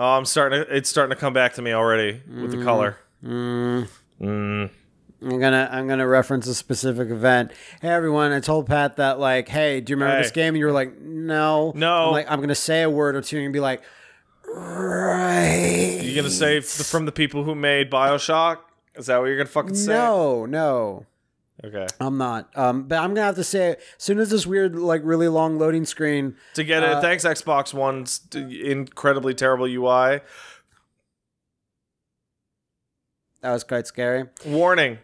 Oh, I'm starting to. It's starting to come back to me already with the color. Mm. Mm. I'm gonna I'm gonna reference a specific event. Hey everyone, I told Pat that like, hey, do you remember Hey. this game? And you were like, no, No. I'm like I'm gonna say a word or two and be like, right. You gonna say from the people who made Bioshock? Is that what you're gonna fucking say? No, no, Okay. I'm not. Um, but I'm gonna have to say, as soon as this weird, like, really long loading screen, To get Uh, it, thanks Xbox One's incredibly terrible UI. that was quite scary. Warning: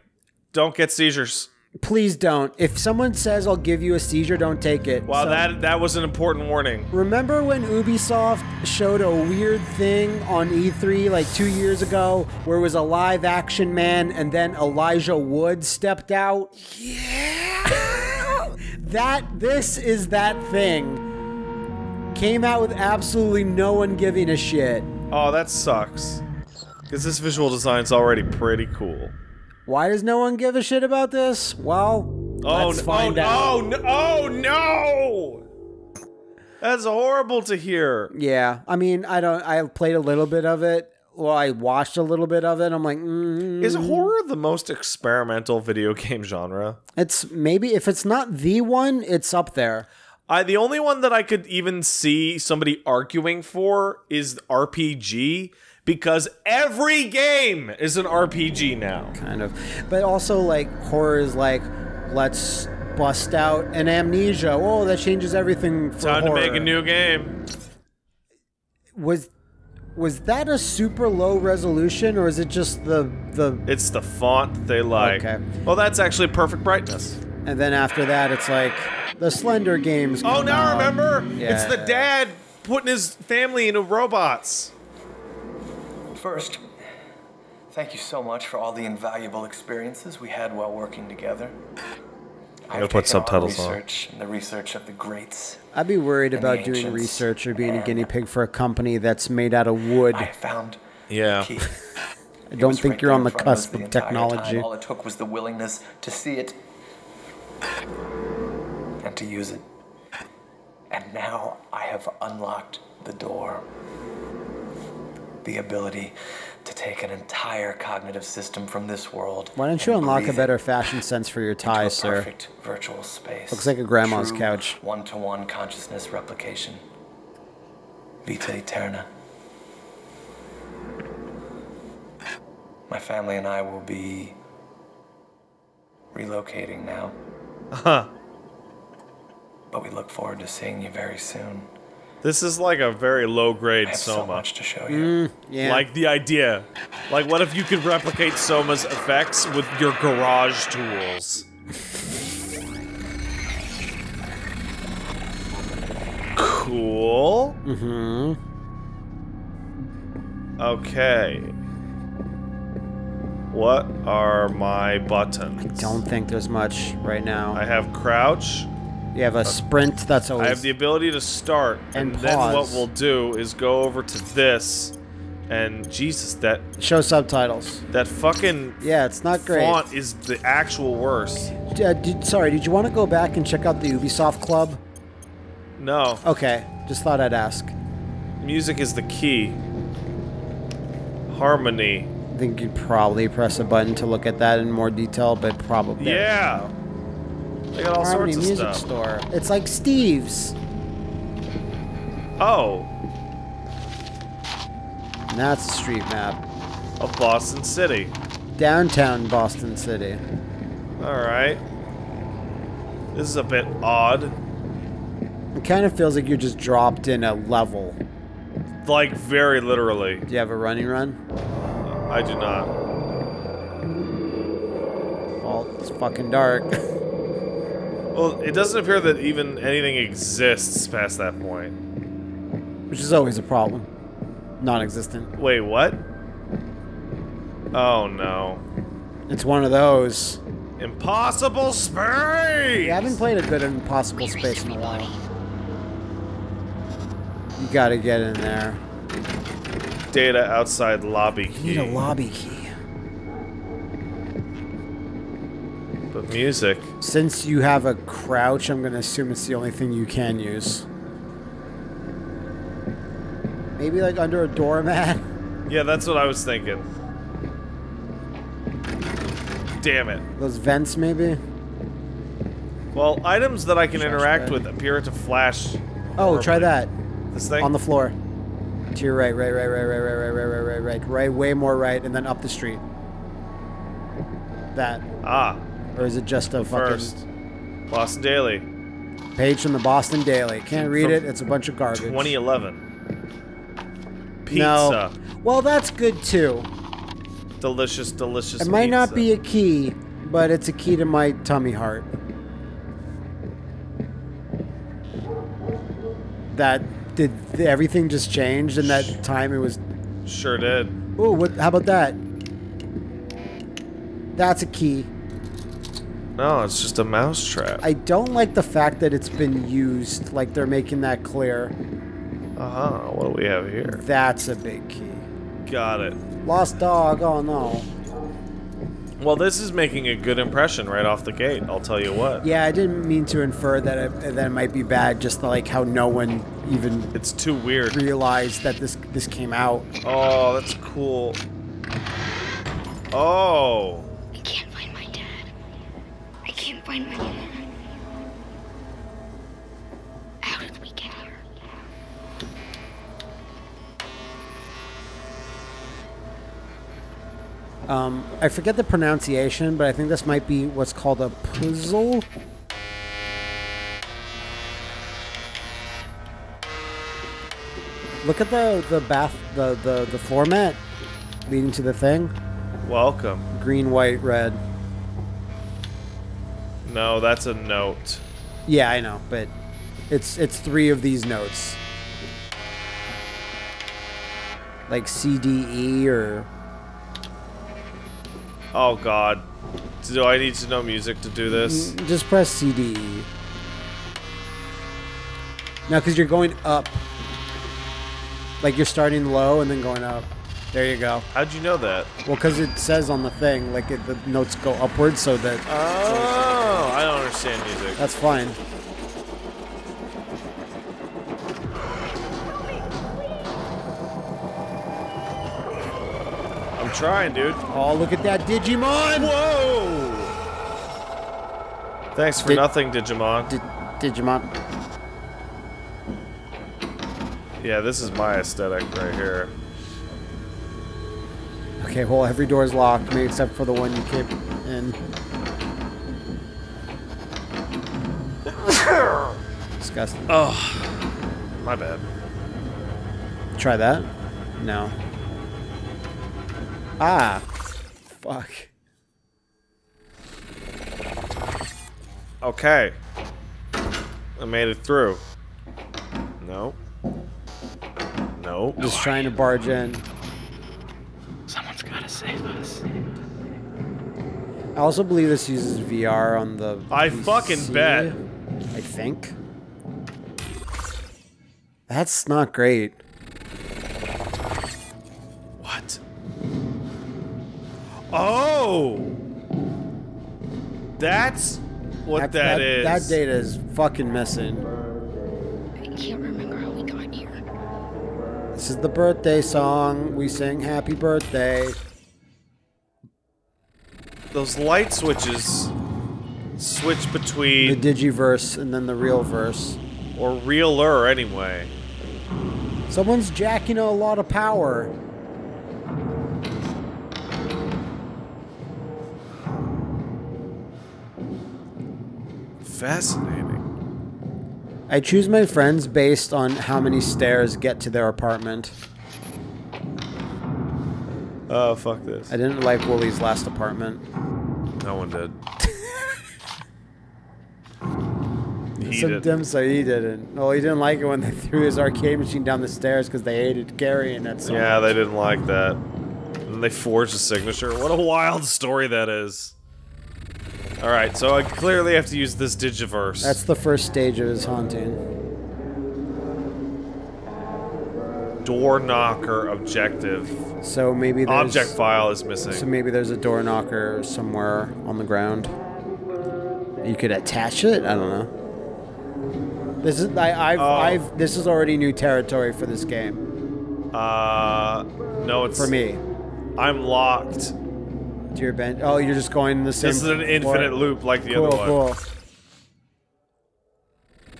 Don't get seizures. Please don't. If someone says I'll give you a seizure, don't take it. Wow, So- that that was an important warning. Remember when Ubisoft showed a weird thing on E3 like two years ago where it was a live action man and then Elijah Wood stepped out? Yeah! that, this is that thing. Came out with absolutely no one giving a shit. Oh, that sucks. Because this visual design's already pretty cool. Why does no one give a shit about this? Well, Oh, let's n- find oh, out. oh, no, oh no! That's horrible to hear. Yeah, I mean, I don't. I have played a little bit of it. Well, I watched a little bit of it. I'm like, mm, Is horror the most experimental video game genre? It's maybe if it's not the one, it's up there. I the only one that I could even see somebody arguing for is RPG because every game is an RPG now. Kind of. But also like horror is like let's bust out an amnesia. Oh, that changes everything for Time horror. to make a new game. Was was that a super low resolution or is it just the the It's the font they like. Okay. Well, that's actually perfect brightness. and then after that it's like the Slender games. Oh, come now I out. remember. Yeah. It's the dad putting his family into robots. First, thank you so much for all the invaluable experiences we had while working together. I gotta put subtitles on. research and the research of the greats. I'd be worried about doing research or being a guinea pig for a company that's made out of wood. I found Yeah. the key. I don't think right you're on the front of cusp the of technology. Time. All it took was the willingness to see it and to use it. And now I have unlocked the door. The ability to take an entire cognitive system from this world. Why don't you unlock a better fashion sense for your into ties, a sir? Perfect virtual space. Looks like a grandma's True couch. One-to-one consciousness replication. Vita Eterna. My family and I will be relocating now. Uh Huh. But we look forward to seeing you very soon. This is like a very low grade I have so much to show you. Yeah. Like the idea. Like, what if you could replicate Soma's effects with your garage tools? Cool. mm-hmm. Okay. What are my buttons? I don't think there's much right now. I have crouch. You have a sprint. That's I always. have the ability to start, and, And then what we'll do is go over to this, and Jesus, that show subtitles. that fucking Yeah, it's not great. font is the actual worst. Uh, did, sorry, did you want to go back and check out the Ubisoft Club? No, Okay, just thought I'd ask. music is the key. Harmony. I think you'd probably press a button to look at that in more detail, but probably. Yeah. They got all Harmony sorts of Music stuff. Store. It's like Steve's. Oh, And that's a street map. of Boston City. Downtown Boston City. All right. This is a bit odd. It kind of feels like you're just dropped in a level. Like very literally. Do you have a running run? I do not. Well, it's fucking dark. Well, it doesn't appear that even anything exists past that point. Which is always a problem. Non existent. Wait, what? Oh no. It's one of those. Impossible space! I haven't played a good Impossible Space in a while. You gotta get in there. Data outside lobby You need a lobby key. But music. Since you have a crouch, I'm gonna assume it's the only thing you can use. Maybe like under a doormat. Yeah, that's what I was thinking. Damn it. Those vents, maybe. Well, items that I can Trash interact bag. with appear to flash. Oh, try that. This thing? On the floor. To your right, right, right, right, right, right, right, right, right, right, right, right, way more right, and then up the street. That. ah, Or is it just a fucking first. Boston Daily, page from the Boston Daily? Can't read From it. It's a bunch of garbage. 2011. Pizza. No. Well, that's good too. Delicious, delicious It might not be a key, but it's a key to my tummy heart. That did everything just changed in that time? It was. Sure did. Oh, what? How about that? That's a key. No, it's just a mouse trap. I don't like the fact that it's been used. Like they're making that clear. Uh huh. What do we have here? That's a big key. Got it. Lost dog. Oh no. Well, this is making a good impression right off the gate. I'll tell you what. Yeah, I didn't mean to infer that it, that it might be bad. Just like how no one even It's too weird. realized that this this came out. Oh, that's cool. Oh. Find my dad. How did we get here? Um, I forget the pronunciation, but I think this might be what's called a puzzle. Look at the the bath the the the floor mat leading to the thing. Welcome. Green, white, red. No, that's a note. Yeah, I know, but it's it's three of these notes. Like C D E or Oh God. Do I need to know music to do this? Mm, just press C D E. Now because you're going up. Like you're starting low and then going up. There you go. How'd you know that? Well, because it says on the thing, like it, the notes go upwards, so that Oh, I don't understand music. that's fine. I'm trying, dude. Oh, look at that Digimon! Whoa! Thanks for Did- nothing, Digimon. Di- Digimon. yeah, this is my aesthetic right here. Okay, well, every door is locked, maybe except for the one you came in. Disgusting. Oh, my bad. Try that? No. Ah. Fuck. Okay. I made it through. No. No. Just trying to barge in. Someone's gotta save us. I also believe this uses VR on the. I PC, fucking bet. I think. That's not great. What? Oh! That's what that, that is. That data is fucking missing. I can't remember how we got here. This is the birthday song. We sing happy birthday. Those light switches switch between The digiverse and then the real verse. or realer anyway. Someone's jacking a lot of power. Fascinating. I choose my friends based on how many stairs get to their apartment. Oh fuck this. I didn't like Woolie's last apartment. No one did. he Some did. dim so he didn't. Well, he didn't like it when they threw his arcade machine down the stairs because they hated Gary and that so Yeah, much. they didn't like that. And they forged a signature. What a wild story that is. Alright, so I clearly have to use this Digiverse. That's the first stage of his haunting. Door knocker objective. So maybe there's Object file is missing. So maybe there's a door knocker somewhere on the ground. You could attach it. I don't know. This is I, I've Oh. I've this is already new territory for this game. Uh, no, it's For me. I'm locked. To your bench. Oh, you're just going in the same This is an floor. infinite loop like the Cool, other one. cool.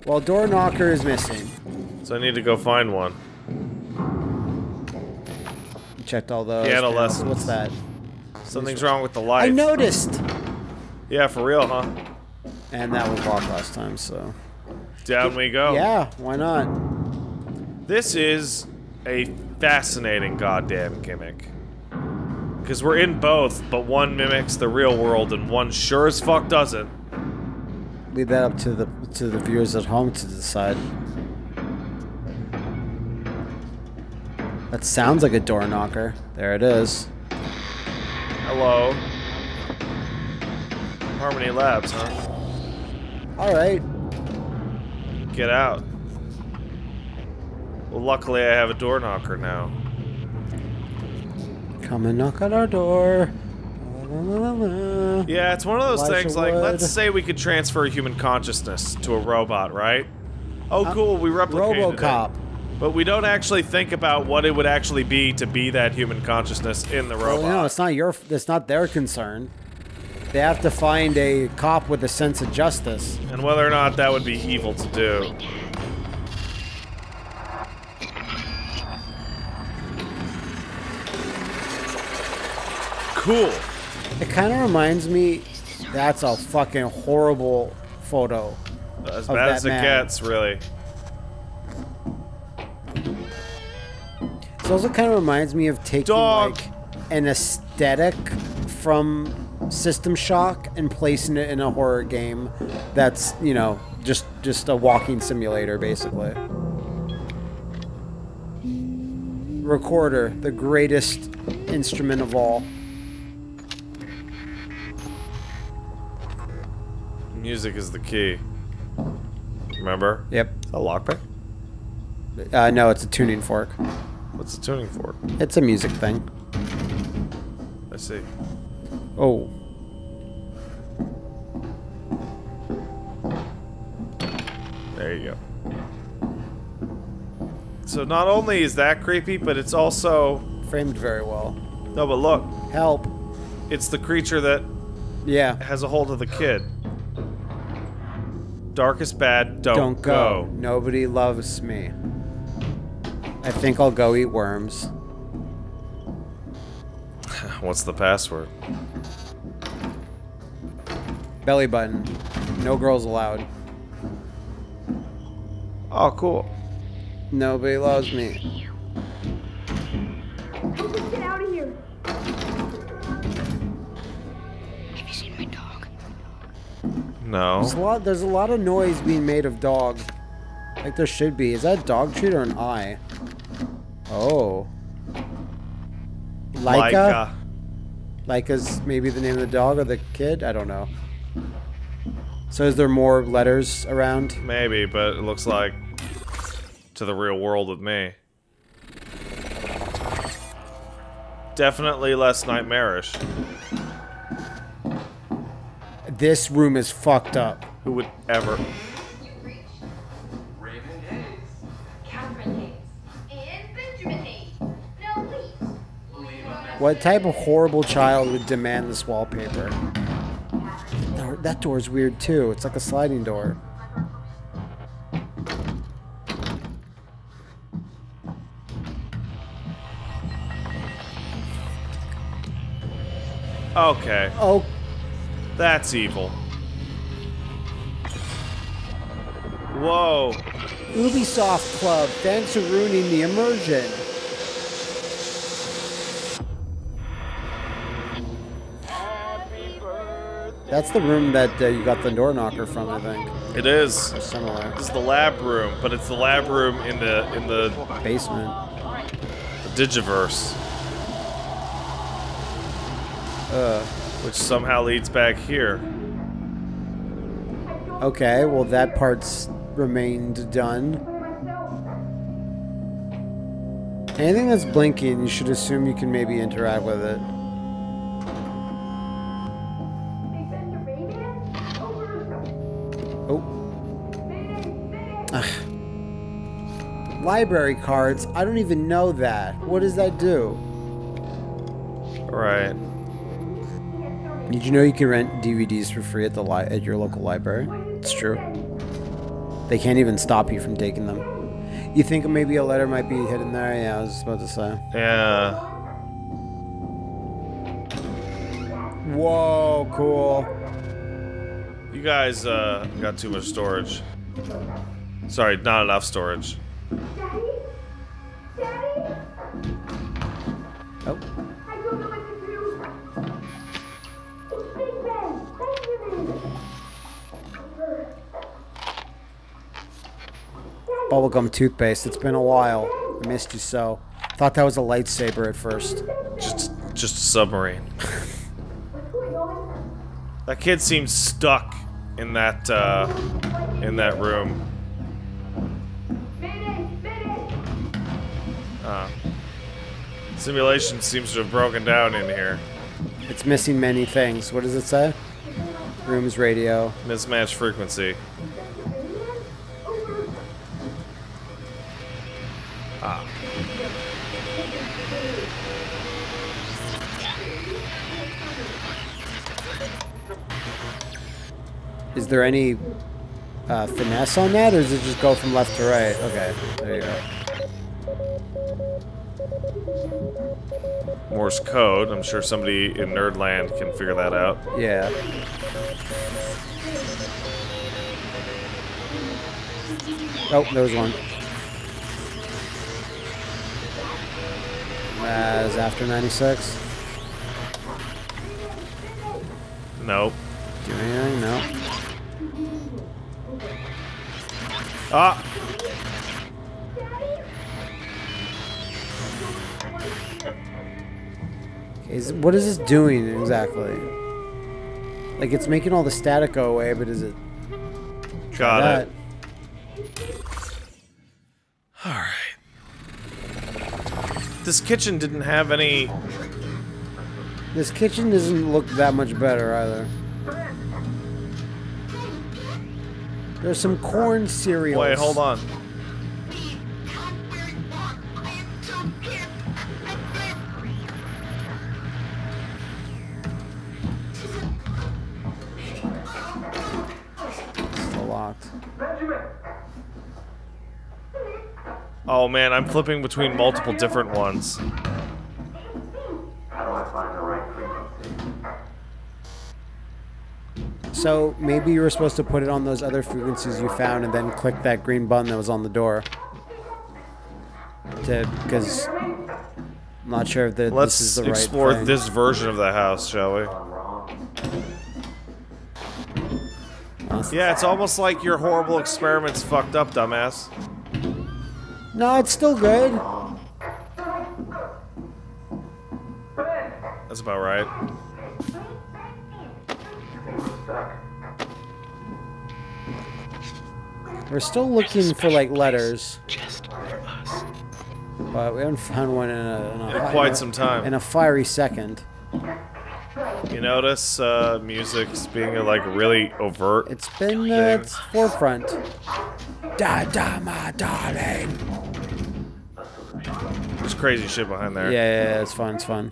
Well, door knocker is missing. So I need to go find one. Checked all those. What's that? Something's wrong with the light. I noticed. Yeah, for real, huh? And that was locked last time, so. Down we go. Yeah, why not? This is a fascinating goddamn gimmick. Because we're in both, but one mimics the real world and one sure as fuck doesn't. Leave that up to the to the viewers at home to decide. That sounds like a door knocker. There it is. Hello. Harmony Labs, huh? All right. Get out. Well, luckily I have a door knocker now. Come and knock on our door. La, la, la, la. Yeah, it's one of those Elijah things like, Wood. let's say we could transfer human consciousness to a robot, right? Oh, uh, cool, we replicated it. But we don't actually think about what it would actually be to be that human consciousness in the Well, robot. no, it's not your. It's not their concern. They have to find a cop with a sense of justice. and whether or not that would be evil to do. Cool. It kind of reminds me. That's a fucking horrible photo. As bad as it man. gets, really. It also kind of reminds me of taking Dog. like an aesthetic from System Shock and placing it in a horror game. That's you know just just a walking simulator basically. Recorder, the greatest instrument of all. Music is the key. Remember? Yep. A lockpick? Uh, no, it's a tuning fork. What's the tuning fork? It's a music thing. I see. Oh. There you go. So not only is that creepy, but it's also Framed very well. no. But look, Help. it's the creature that Yeah. has a hold of the kid. Darkest bad, don't, Don't go. Nobody loves me. I think I'll go eat worms. What's the password? Belly button. No girls allowed. Oh, cool. Nobody loves me. Get out of here. Have you seen my dog? No. There's a lot. There's a lot of noise being made of dog. Like there should be. Is that a dog treat or an eye? Oh. Leica. Leica's maybe the name of the dog or the kid. I don't know. So is there more letters around? Maybe, but it looks like to the real world with me. Definitely less nightmarish. This room is fucked up. Who would ever? What type of horrible child would demand this wallpaper? That- That door's weird too. It's like a sliding door. Okay, Oh, that's evil. Whoa. Ubisoft Club. Thanks for ruining the immersion. That's the room that uh, you got the door knocker from, I think. It is. Similar. This is the lab room, but it's the lab room in the in the Basement. Digiverse, Uh, which somehow leads back here. okay, well, that part's remained done. Anything that's blinking, you should assume you can maybe interact with it. Library cards. I don't even know that. What does that do? Right. Did you know you can rent DVDs for free at the li- at your local library? It's true. They can't even stop you from taking them. You think maybe a letter might be hidden there? Yeah, I was about to say. Yeah. Whoa, cool. You guys uh, got too much storage. Sorry, not enough storage. Bubblegum toothpaste. It's been a while. I missed you so. Thought that was a lightsaber at first. Just, just a submarine. What's going on? That kid seems stuck in that, uh, in that room. Uh, simulation seems to have broken down in here. It's missing many things. What does it say? Rooms radio. Mismatched frequency. Is there any uh, finesse on that, or does it just go from left to right? Okay, there you go. Morse code. I'm sure somebody in Nerdland can figure that out. Yeah. Oh, there was one. As after 96. Nope. Do anything? No. Ah! Is what is this doing exactly? Like it's making all the static go away, but is it Got that? it. Alright. This kitchen didn't have any. This kitchen doesn't look that much better either. There's some corn cereals. Wait, hold on. Oh man, I'm flipping between multiple different ones. How do I find the right frequency? So maybe you were supposed to put it on those other frequencies you found and then click that green button that was on the door. To because I'm not sure if the, Let's this is the right explore thing. this version of the house, shall we? Yeah, it's almost like your horrible experiments fucked up, dumbass. No, it's still good. That's about right. We're still looking for like letters, Just for us. but we haven't found one in a, in a, In hi- quite some time. In a fiery second. You notice uh, music's being uh, like really overt. It's been uh, it's forefront. Da da my darling. There's crazy shit behind Yeah, there. yeah, yeah, it's fun. It's fun.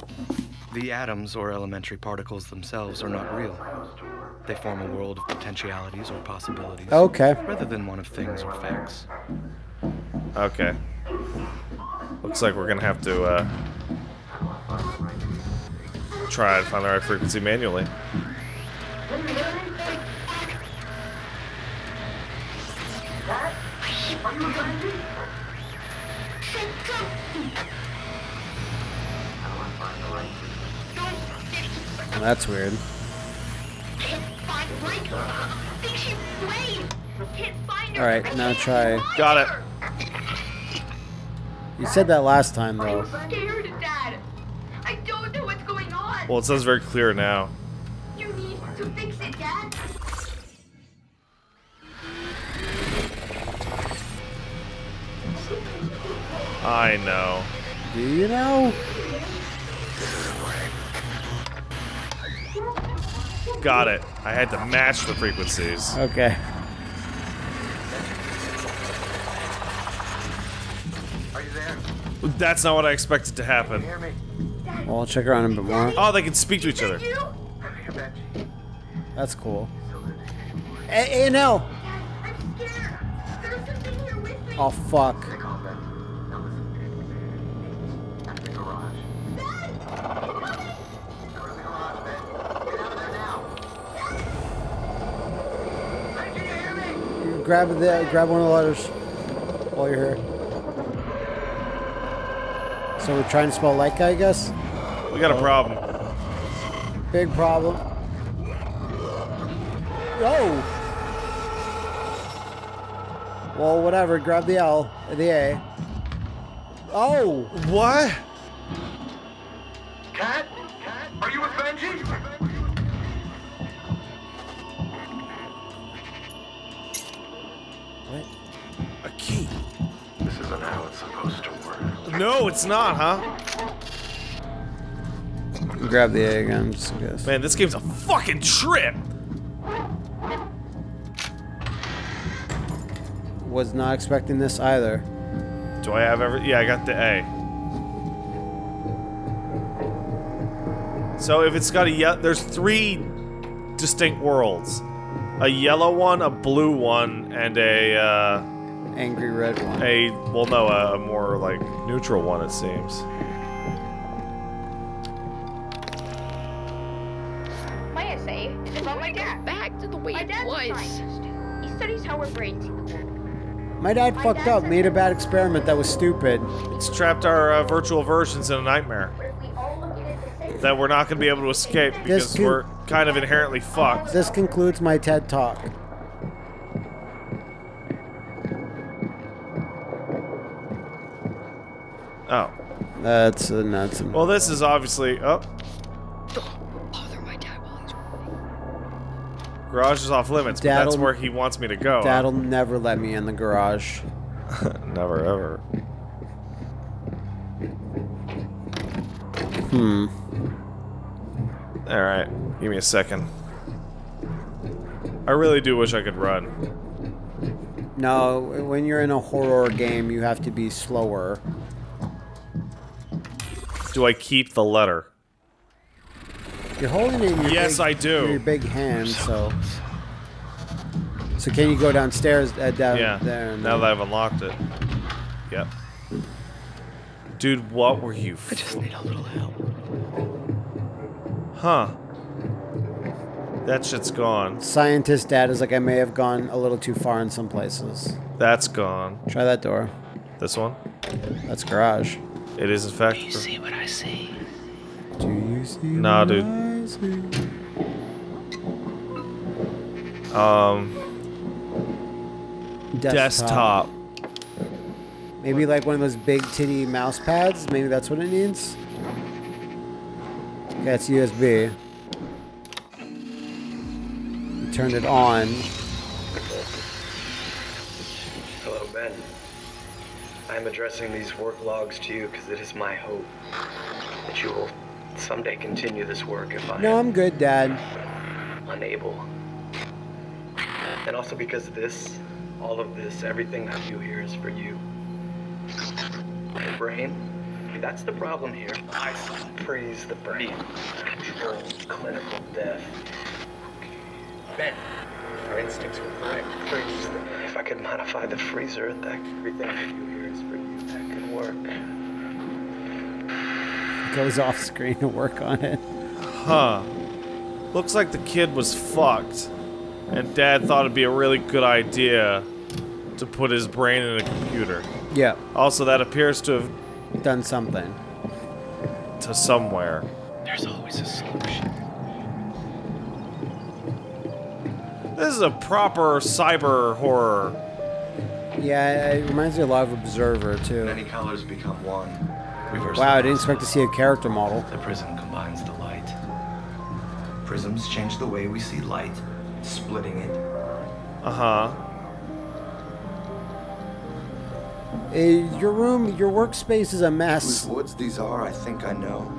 The atoms or elementary particles themselves are not real. They form a world of potentialities or possibilities, Okay. rather than one of things or facts. Okay. Looks like we're gonna have to uh, try and find the right frequency manually. Well, that's weird. All right, now try. Got it. You said that last time though. I'm scared, Dad. I don't know what's going on. Well, it sounds very clear now. You need to fix it, Dad. I know. Do you know? Got it. I had to match the frequencies. Okay. Are you there? That's not what I expected to happen. Well, I'll check around a bit more. Oh, they can speak to each other. That's cool. A, A and L. I'm scared. There's something here with me. Oh fuck. Grab the grab one of the letters while you're here. So we're trying to spell like I guess. We got a problem. Big problem. Oh. Well, whatever. Grab the L, the A. Oh. What? It's not, huh? Grab the A again, just case. Man, this game's a fucking trip. Was not expecting this either. Do I have every? Yeah, I got the A. So if it's got a ye- there's three distinct worlds. A yellow one, a blue one, and a uh, Angry red one. a well, no, a, a more like neutral one. It seems. My essay is about my dad. Back to the way My it was. He studies how our brains see the world. My dad My fucked up, made a bad experiment that was stupid. It's trapped our uh, virtual versions in a nightmare But if we all look at it the same that we're not going to be able to escape because we're kind of inherently fucked. This concludes my TED talk. Oh, That's uh, nuts. well, this is obviously. Oh, Don't bother my dad while he's working. garage is off limits, but that's Dad'll- where he wants me to go. huh? Dad'll never let me in the garage. Never ever. Hmm. All right, give me a second. I really do wish I could run. No, when you're in a horror game, you have to be slower. Do I keep the letter? You're holding it in your Yes, big, I do. Your big hand, so. So can you go downstairs uh, down Yeah. there? And Now that I've unlocked it. Yep. Dude, what were you? I just need a little help. Huh. That shit's gone. Scientist dad is like, I may have gone a little too far in some places. That's gone. Try that door. This one? That's garage. It is in fact. You see what I see? Do you see? Nah, what dude. I see? Um, Desktop. desktop. Maybe like one of those big titty mouse pads. Maybe that's what it needs. That's it's USB. You turned it on. Hello, Ben. I am addressing these work logs to you because it is my hope that you will someday continue this work if I No, I'm good, Dad. unable. And also because of this, all of this, everything I do here is for you. The brain, that's the problem here. I freeze the brain. Control clinical death. Ben, our instincts were correct. Freeze the If I could modify the freezer, that everything I do work. Goes off screen to work on it. Huh. Looks like the kid was fucked. And dad thought it'd be a really good idea to put his brain in a computer. Yeah, Also, that appears to have done something. to somewhere. There's always a solution. This is a proper cyber horror. Yeah, it reminds me a lot of Observer too. Many colors become one. Reverse Wow, I didn't expect to see a character model. The prism combines the light. Prisms change the way we see light, splitting it. Uh huh. Eh, your room, your workspace is a Whose mess. woods these are, I think I know.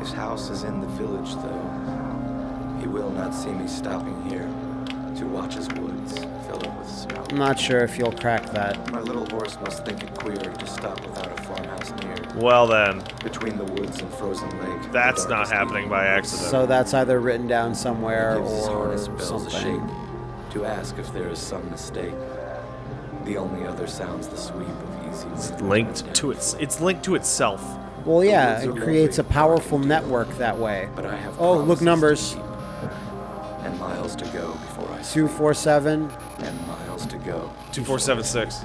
His house is in the village, though. He will not see me stopping here to watch his woods fill up with snow. I'm not sure if you'll crack that. My little horse must think it queer to stop without a farmhouse near. Well then, Between the woods and frozen lake. that's not happening by accident. So that's either written down somewhere gives his or harness bells a something. shake to ask if there is some mistake. The only other sounds the sweep of easy wind. linked to its. It's linked to itself. Well, yeah, it creates a powerful network that way. But I have Oh, look promises to numbers. keep, And miles to go before I Two, four, seven. And miles to go. Two four seven six.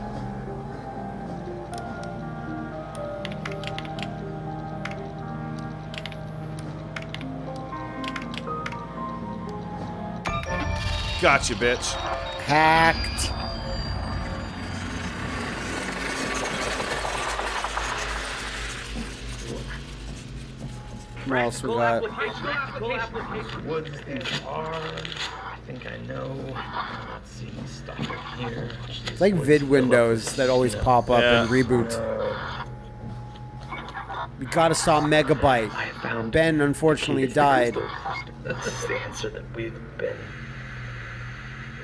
Gotcha, bitch. Hacked. What else we got? Woods these are. I know. Let's see. Stop it here. It's like vid windows that always pop up Yeah. and reboot. We gotta stop Megabyte. Ben unfortunately died. That's the answer that we've been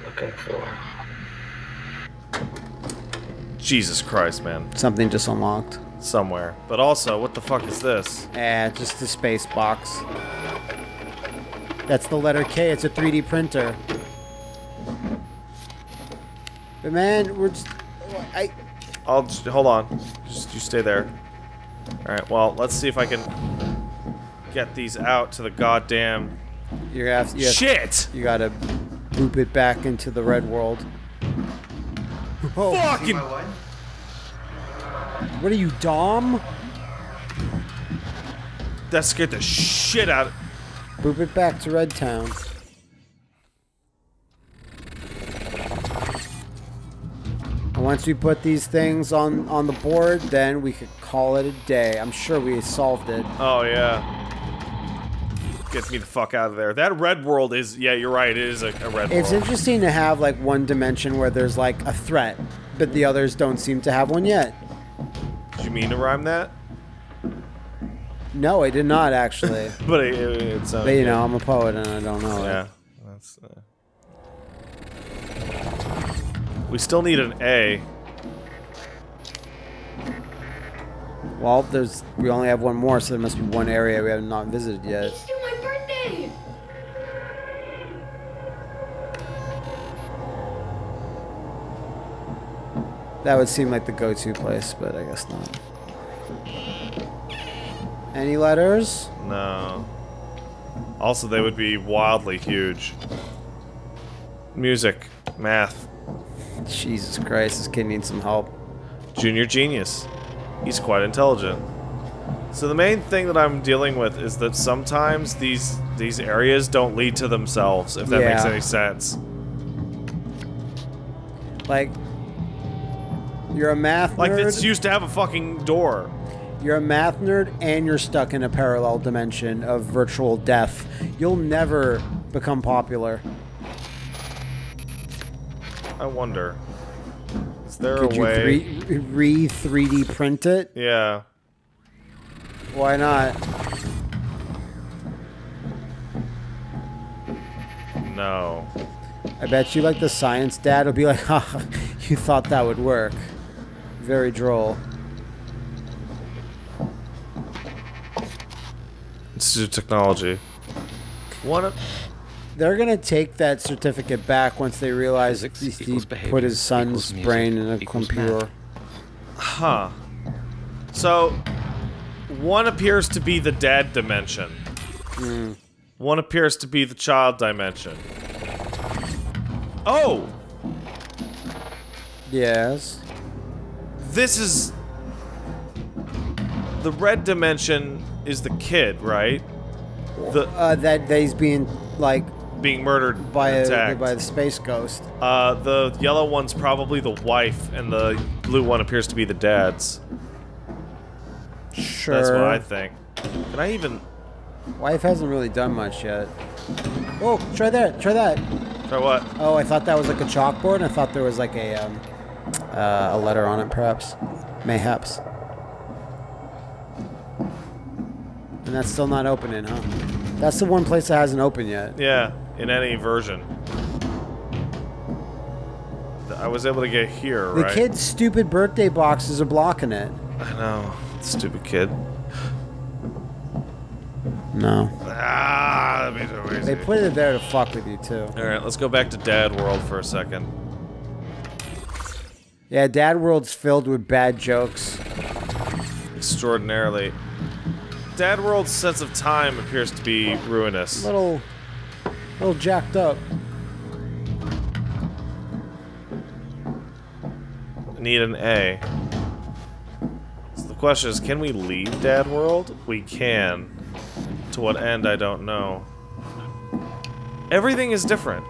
looking for. Jesus Christ, man. Something just unlocked. Somewhere. But also, what the fuck is this? Eh, just the space box. That's the letter K. It's a 3D printer. But man, we're just. I. I'll just, hold on. Just you stay there. All right. Well, let's see if I can get these out to the goddamn You have. You, have, shit. you gotta loop it back into the red world. Oh, Fucking what are you, Dom? that scared the shit out. of. Boop it back to Red Town. And once we put these things on on the board, then we could call it a day. I'm sure we solved it. Oh yeah. Get me the fuck out of there. That red world is yeah, you're right. It is a, a red world. It's world. interesting to have like one dimension where there's like a threat, but the others don't seem to have one yet. Did you mean to rhyme that? No, I did not actually. But it, it, it's uh, but you know, I'm a poet and I don't know. yeah. That's. Uh... We still need an A. Well, there's we only have one more, so there must be one area we have not visited yet. It's still my birthday! That would seem like the go-to place, but I guess not. Any letters? No. Also, they would be wildly huge. Music, math, Jesus Christ, this kid needs some help. junior genius. He's quite intelligent. So the main thing that I'm dealing with is that sometimes these these areas don't lead to themselves, if that makes any sense. Like, you're a math Like nerd. it's used to have a fucking door. You're a math nerd, and you're stuck in a parallel dimension of virtual death. You'll never become popular. I wonder. Is there Could a way? re, re 3D print it? Yeah. Why not? No. I bet you, like the science dad, will be like, "Ha, you thought that would work." Very droll. Institute of Technology. One of They're gonna take that certificate back once they realize that he put his son's brain in a equals computer. Huh. So, one appears to be the dead dimension. Hmm. One appears to be the child dimension. Oh! Yes. This is. The red dimension is the kid, right? The Uh, that that he's being like being murdered by a, by the space ghost. Uh, the yellow one's probably the wife, and the blue one appears to be the dad's. Sure. That's what I think. Can I even Wife hasn't really done much yet. Oh, try that. Try that. try what? Oh, I thought that was like a chalkboard. I thought there was like a um, uh, a letter on it, perhaps, mayhaps. And that's still not opening, huh? That's the one place that hasn't opened yet. Yeah, in any version. I was able to get here, The right? kid's stupid birthday boxes are blocking it. I know. Stupid kid. No. Ah, that'd be so easy. They put it there to fuck with you too. Alright, let's go back to Dad World for a second. Yeah, Dad World's filled with bad jokes. Extraordinarily. Dad World's sense of time appears to be ruinous. Little, little jacked up. Need an A. So the question is, can we leave Dad World? We can. To what end, I don't know. Everything is different.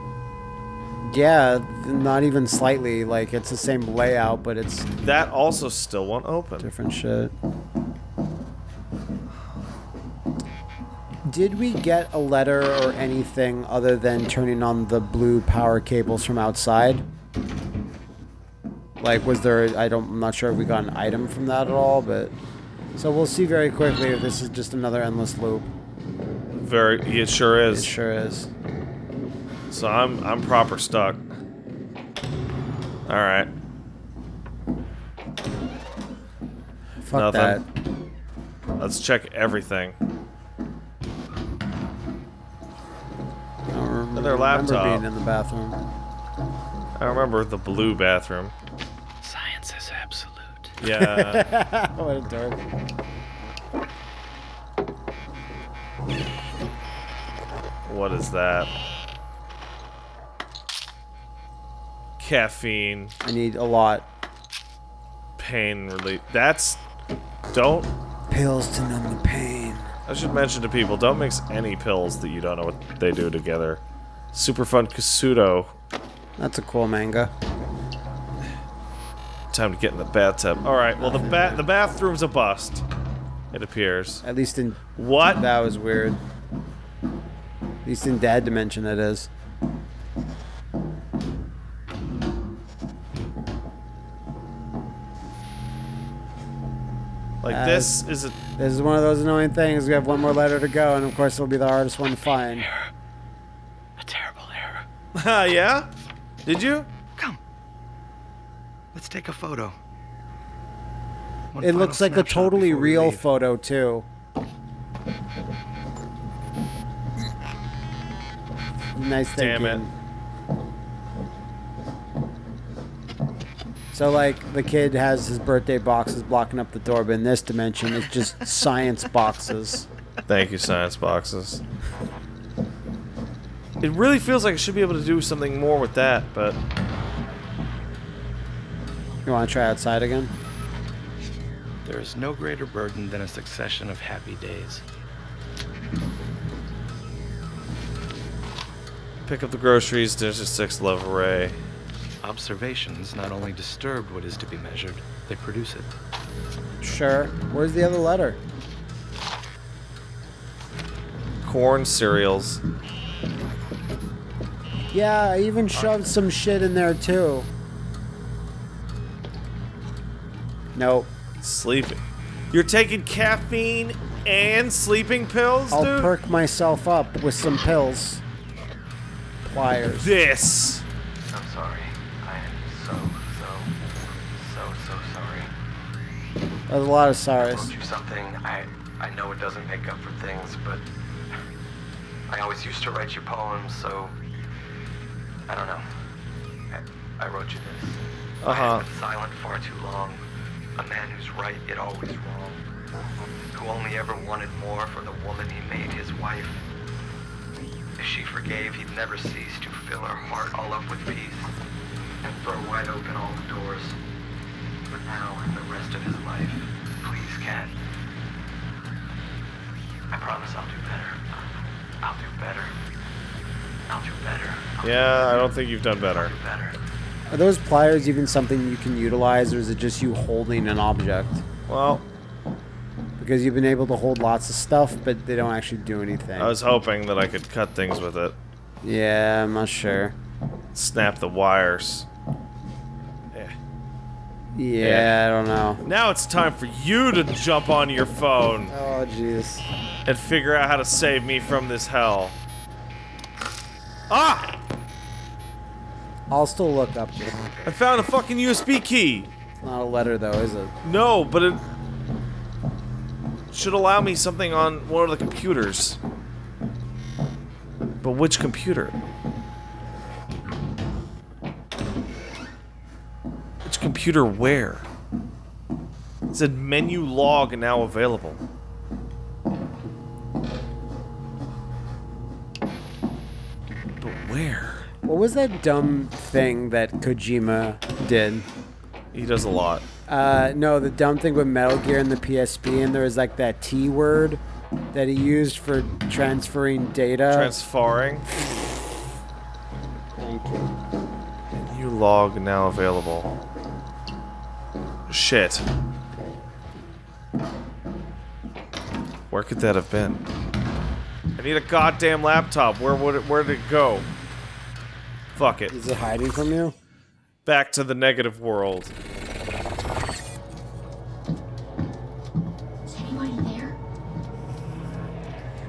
Yeah, not even slightly. Like it's the same layout, but it's That also still won't open. different shit. Did we get a letter or anything other than turning on the blue power cables from outside? Like, was there? I don't. I'm not sure if we got an item from that at all, but so we'll see very quickly if this is just another endless loop. Very, it sure It is. sure is. So I'm, I'm proper stuck. All right. Fuck Nothing. that. Let's check everything. I don't remember laptop. being in the bathroom. I remember the blue bathroom. Science is absolute. Yeah. what a dork. what is that? Caffeine, I need a lot. pain relief. That's. Don't. Pills to numb the pain. I should mention to people don't mix any pills that you don't know what they do together. Super fun Kasudo. That's a cool manga. Time to get in the bathtub. All right. Well, the ba- the bathroom's a bust. It appears. At least in What? that was weird. At least in Dad Dimension, it is. Like Uh, this is a. This is one of those annoying things. We have one more letter to go, and of course, it'll be the hardest one to find. A terrible error. Ah, Uh, yeah? Did you? Come. Let's take a photo. One It looks like a totally real leave. photo too. Nice thinking. Damn it. So like the kid has his birthday boxes blocking up the door, but in this dimension it's just science boxes. Thank you, science boxes. It really feels like I should be able to do something more with that, but You want to try outside again? There is no greater burden than a succession of happy days. pick up the groceries. There's a six love array. Observations not only disturb what is to be measured, they produce it. Sure. Where's the other letter? Corn cereals. Yeah, I even shoved some shit in there too. Nope. Sleeping. You're taking caffeine and sleeping pills, I'll dude? perk myself up with some pills. Pliers. this. I'm sorry. I am so, so, so, so sorry. There's a lot of I wrote you something. I I know it doesn't make up for things, but I always used to write you poems, so I don't know. I, I wrote you this. I Uh-huh. have been silent far too long. A man who's right yet always wrong. Who only ever wanted more for the woman he made his wife. If she forgave, he'd never cease to fill her heart all up with peace and throw wide open all the doors. But now, and the rest of his life, please, Cat. I promise I'll do better. I'll do better. I'll do better. I'll Yeah, I don't think you've done better. better. Are those pliers even something you can utilize, or is it just you holding an object? Well, Because you've been able to hold lots of stuff, but they don't actually do anything. I was hoping that I could cut things with it. yeah, I'm not sure. Snap the wires. Yeah. Yeah, I don't know. Now it's time for you to jump on your phone Oh, jeez. and figure out how to save me from this hell. Ah! I'll still look up. I found a fucking USB key. It's not a letter though, is it? No, but it should allow me something on one of the computers. But which computer? Which computer where? It said menu log now available. Where? What was that dumb thing that Kojima did? He does a lot. Uh, no, the dumb thing with Metal Gear and the PSP, and there was like that T word that he used for transferring data. Transferring. Thank you. Menu log now available. Shit. Where could that have been? I need a goddamn laptop. Where would it? Where did it go? Fuck it. Is it hiding from you? Back to the negative world. Is anybody there?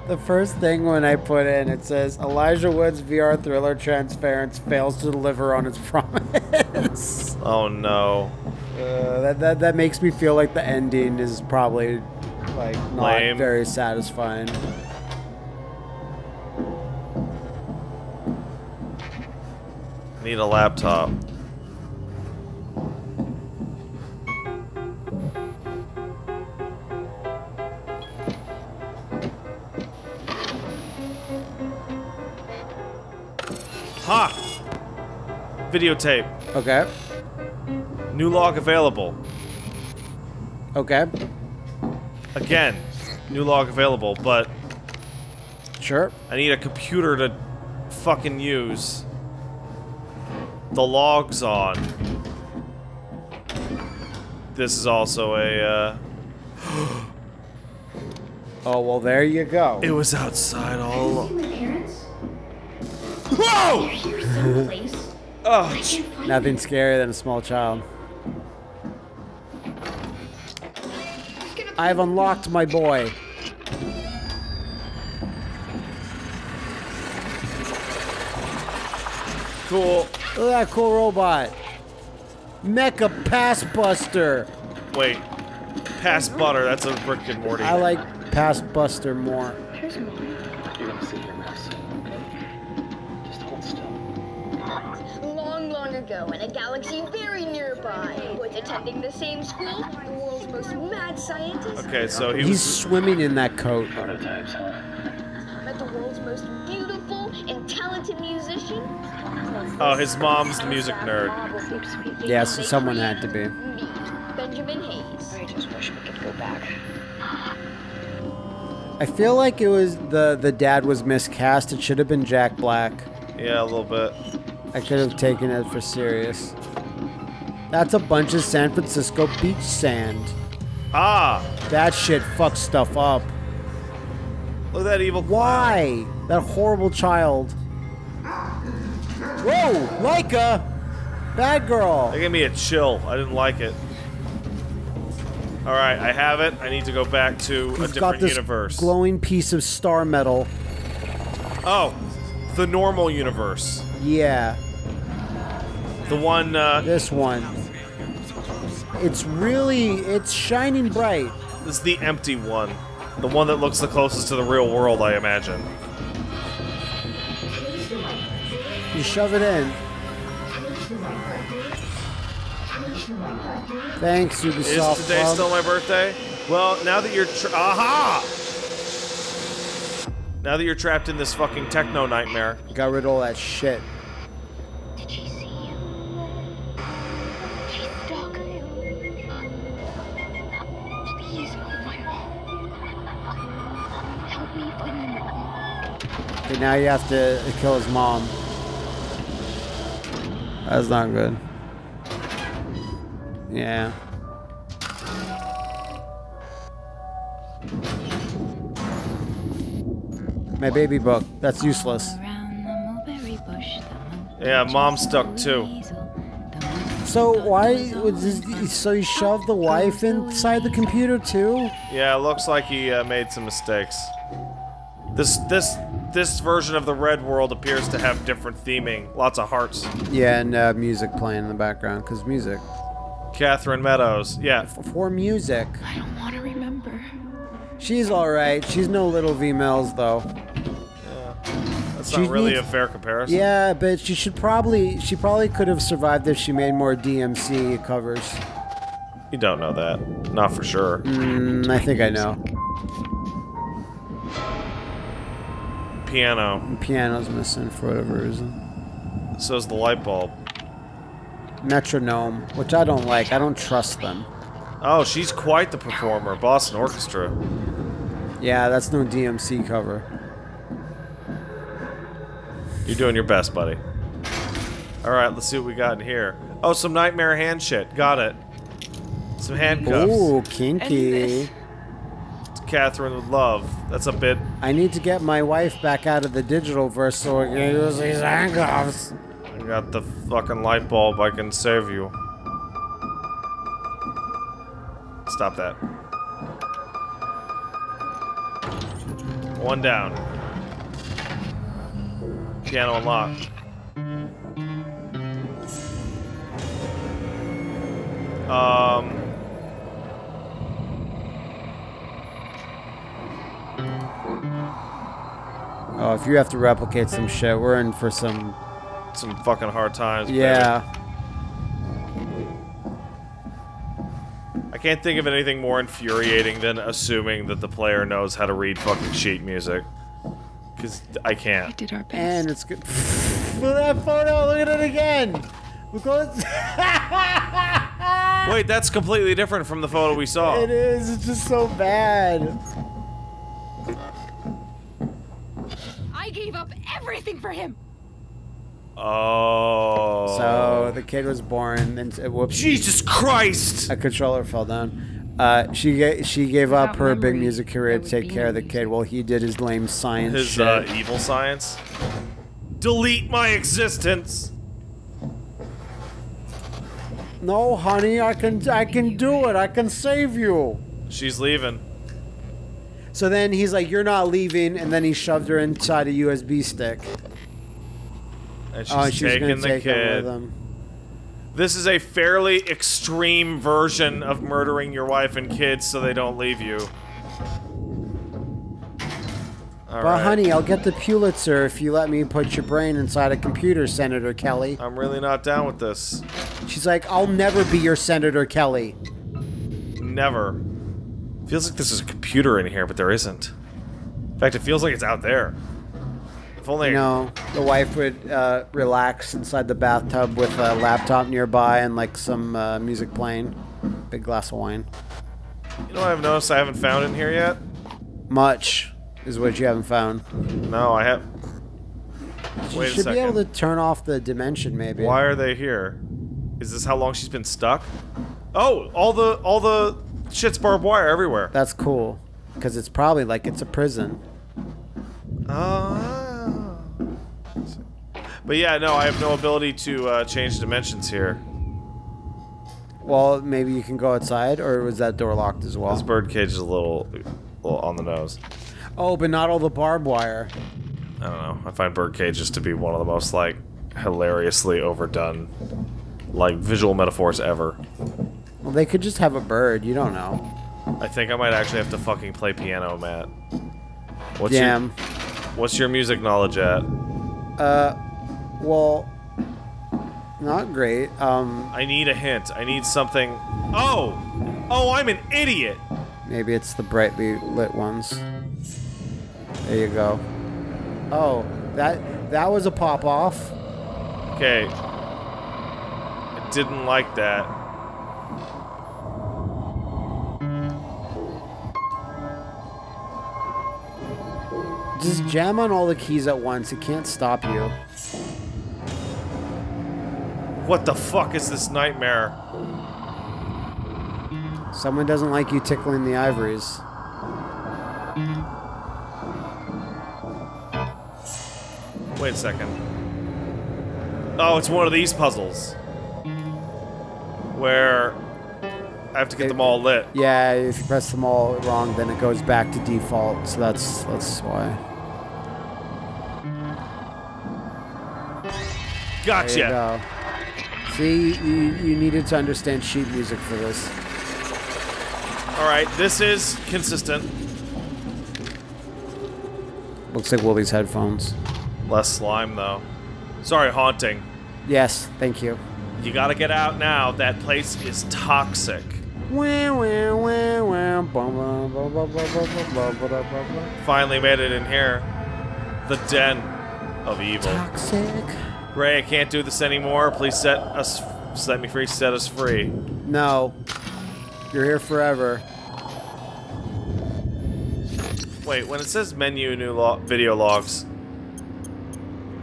The first thing when I put in, it says Elijah Wood's VR thriller Transference fails to deliver on its promise. Oh no. Uh, that, that that makes me feel like the ending is probably like not Lame. very satisfying. Need a laptop. Ha! Videotape. Okay. New log available. Okay. Again, new log available, but Sure. I need a computer to fucking use. The log's on. This is also a, uh... Oh well, there you go. It was outside all along. My parents? Whoa! Here someplace. Oh, I can't find Nothing scarier than a small child. I've unlocked my boy. cool. Look at that cool robot. Mecha Pass Buster. Wait. Pass butter, that's a Rick and Morty. I like Pass Buster more. Here's mine. You're gonna see your mess. Just hold still. Long, long ago, in a galaxy very nearby, was attending the same school, the world's most mad scientist Okay, so he He's was... swimming in that coat. Prototypes, huh? Oh, his mom's the music nerd. Yeah, so someone had to be. Benjamin Hayes. I just wish we could go back. I feel like it was the the dad was miscast. It should have been Jack Black. Yeah, a little bit. I could have taken it for serious. That's a bunch of San Francisco beach sand. Ah! That shit fucks stuff up. Look at that evil clown. Why? That horrible child. Whoa, Leica! Bad girl. That gave me a chill. I didn't like it. Alright, I have it. I need to go back to a We've got different this universe. glowing piece of star metal. oh, the normal universe. Yeah, The one, uh, this one. It's really, it's shining bright. this is the empty one. The one that looks the closest to the real world, I imagine. You shove it in. Thanks, Is Ubisoft today Club. still my birthday? Well, now that you're tra- aha! Now that you're trapped in this fucking techno nightmare, Got rid of all that shit. Did she see you? She's stuck. Please, my mom. Help me find my mom. Okay, now you have to kill his mom. That's not good. Yeah. My baby book. That's useless. yeah, mom's stuck too. So why was this, so he shoved the wife inside the computer too? Yeah, it looks like he uh, made some mistakes. This this this version of the red world appears to have different theming. Lots of hearts. Yeah, and uh, music playing in the background, because music. Catherine Meadows. Yeah. For music. I don't want to remember. She's alright. She's no little V Mills, though. That's She not really needs- a fair comparison. Yeah, but she should probably, she probably could have survived if she made more DMC covers. You don't know that. Not for sure. Mm, I think I know. Piano. Piano's missing for whatever reason. So's the light bulb. Metronome, which I don't like. I don't trust them. Oh, she's quite the performer. Boston Orchestra. Yeah, that's no DMC cover. You're doing your best, buddy. Alright, let's see what we got in here. Oh, some nightmare hand shit. Got it. Some handcuffs. Ooh, kinky. Catherine would love. That's a bit. I need to get my wife back out of the digital verse so I can use these handcuffs. I got the fucking light bulb. I can save you. Stop that. One down. Piano unlocked. Um. Oh, if you have to replicate some shit, we're in for some. Some fucking hard times. baby. Yeah. I can't think of anything more infuriating than assuming that the player knows how to read fucking sheet music. Because I can't. We Did our best. And it's good. Look at that photo. Look at it again. Look at Wait, that's completely different from the photo we saw. It is. It's just so bad. I gave up everything for him. Oh. So the kid was born, and uh, whoops. Jesus Christ! A controller fell down. Uh, she ga- she gave up Without her big music career to take care of the kid while he did his lame science His shit. uh, evil science. Delete my existence. no, honey, I can I can do it. I can save you. She's leaving. So then he's like, "You're not leaving," and then he shoved her inside a USB stick. And she's, oh, she was taking the kid. him. This is a fairly extreme version of murdering your wife and kids so they don't leave you. All But right. honey, I'll get the Pulitzer if you let me put your brain inside a computer, Senator Kelly. I'm really not down with this. She's like, I'll never be your Senator Kelly. Never. Feels like there's a computer in here, but there isn't. In fact, it feels like it's out there. If only. You know, the wife would uh, relax inside the bathtub with a laptop nearby and like some uh, music playing. Big glass of wine. You know what I've noticed I haven't found in here yet? Much is what you haven't found. No, I have. You Wait should be able to turn off the dimension, maybe. Why are they here? Is this how long she's been stuck? Oh, all the all the shit's barbed wire everywhere. That's cool. Because it's probably like it's a prison. Oh. But yeah, no, I have no ability to uh, change dimensions here. Well, maybe you can go outside, or was that door locked as well? This birdcage is a little, little on the nose. Oh, but not all the barbed wire. I don't know. I find birdcages to be one of the most like hilariously overdone, like visual metaphors ever. Well, they could just have a bird. You don't know. I think I might actually have to fucking play piano, Matt. What's Damn. your What's your music knowledge at? Uh, well, not great. Um, I need a hint. I need something. Oh, oh, I'm an idiot. maybe it's the brightly lit ones. There you go. Oh, that that was a pop off. Okay. I didn't like that. Just mm. jam on all the keys at once. It can't stop you. What the fuck is this nightmare? Someone doesn't like you tickling the ivories. Wait a second. Oh, it's one of these puzzles. Where I have to get it, them all lit. Yeah, if you press them all wrong, then it goes back to default. So that's that's why. Gotcha. There you go. See, you, you needed to understand sheet music for this. All right, this is consistent. Looks like Woolie's headphones. Less slime, though. Sorry, haunting. Yes, thank you. You gotta get out now. That place is toxic. Finally made it in here. The den of evil. Toxic. Ray, I can't do this anymore. Please set us, set me free. Set us free. No, you're here forever. Wait, when it says menu new lo video logs,